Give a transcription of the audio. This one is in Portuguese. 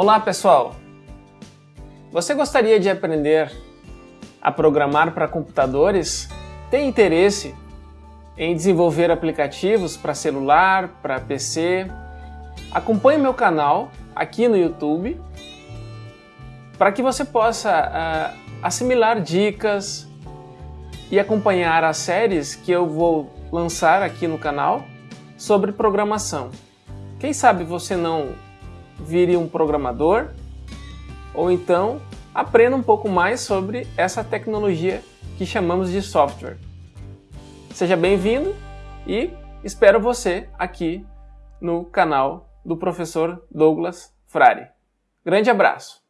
Olá pessoal! Você gostaria de aprender a programar para computadores? Tem interesse em desenvolver aplicativos para celular, para PC? Acompanhe meu canal aqui no YouTube para que você possa uh, assimilar dicas e acompanhar as séries que eu vou lançar aqui no canal sobre programação. Quem sabe você não vire um programador ou então aprenda um pouco mais sobre essa tecnologia que chamamos de software. Seja bem-vindo e espero você aqui no canal do professor Douglas Frari. Grande abraço!